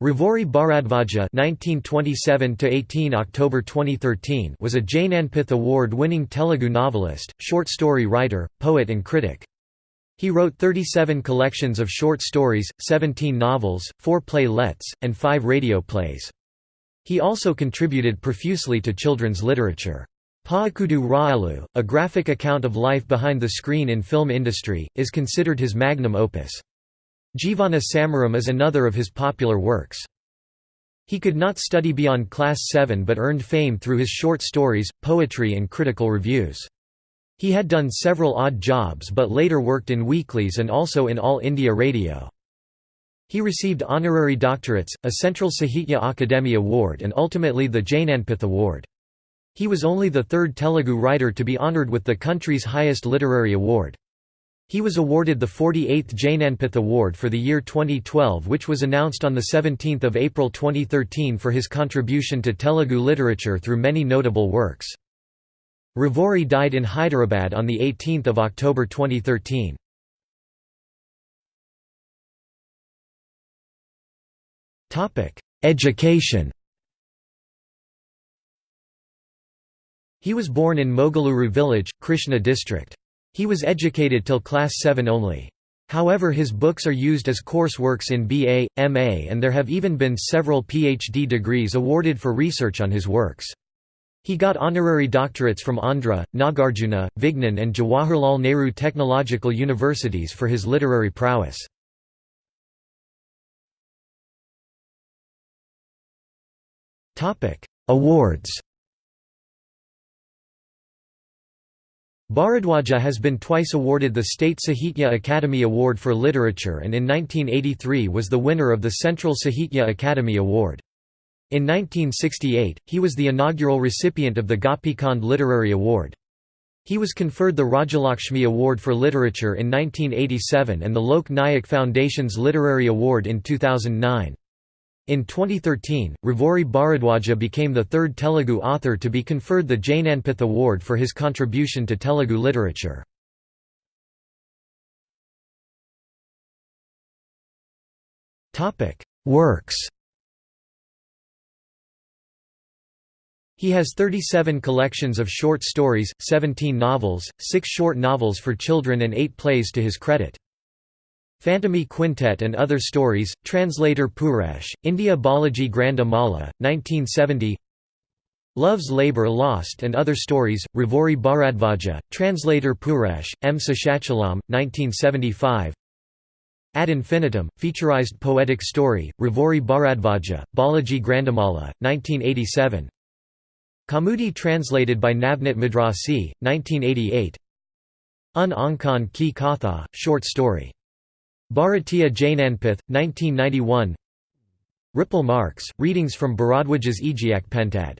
Ravuri Bharadvaja (1927–18 October 2013) was a Jnanpith Award-winning Telugu novelist, short story writer, poet, and critic. He wrote 37 collections of short stories, 17 novels, 4 playlets, and 5 radio plays. He also contributed profusely to children's literature. Paakudu Raalu, a graphic account of life behind the screen in film industry, is considered his magnum opus. Jivana Samaram is another of his popular works. He could not study beyond Class 7 but earned fame through his short stories, poetry and critical reviews. He had done several odd jobs but later worked in weeklies and also in All India Radio. He received honorary doctorates, a Central Sahitya Akademi Award and ultimately the Jnanpith Award. He was only the third Telugu writer to be honoured with the country's highest literary award. He was awarded the 48th Jnanpith Award for the year 2012 which was announced on 17 April 2013 for his contribution to Telugu literature through many notable works. Ravuri died in Hyderabad on 18 October 2013. Education He was born in Mogaluru village, Krishna district. He was educated till class 7 only. However his books are used as course works in BA, MA and there have even been several PhD degrees awarded for research on his works. He got honorary doctorates from Andhra, Nagarjuna, Vignan and Jawaharlal Nehru Technological Universities for his literary prowess. Awards Bharadwaja has been twice awarded the State Sahitya Academy Award for Literature and in 1983 was the winner of the Central Sahitya Academy Award. In 1968, he was the inaugural recipient of the Gopichand Literary Award. He was conferred the Rajalakshmi Award for Literature in 1987 and the Lok Nayak Foundation's Literary Award in 2009. In 2013, Ravuri Bharadwaja became the third Telugu author to be conferred the Jnanpith Award for his contribution to Telugu literature. Works He has 37 collections of short stories, 17 novels, 6 short novels for children and 8 plays to his credit. Phantomi Quintet and Other Stories, translator Puresh, India Balaji Granda Mala, 1970 Love's Labour Lost and Other Stories, Ravuri Bharadvaja, translator Puresh, M. Seshachalam, 1975 Ad infinitum, featurized poetic story, Ravuri Bharadvaja, Balaji Grandamala, 1987 Kamudi translated by Navnit Madrasi, 1988 Un Ankan Ki Katha, short story Bharatiya Jnanpith, 1991 Ripple Marks, readings from Bharadwaja's Ejiak Pentad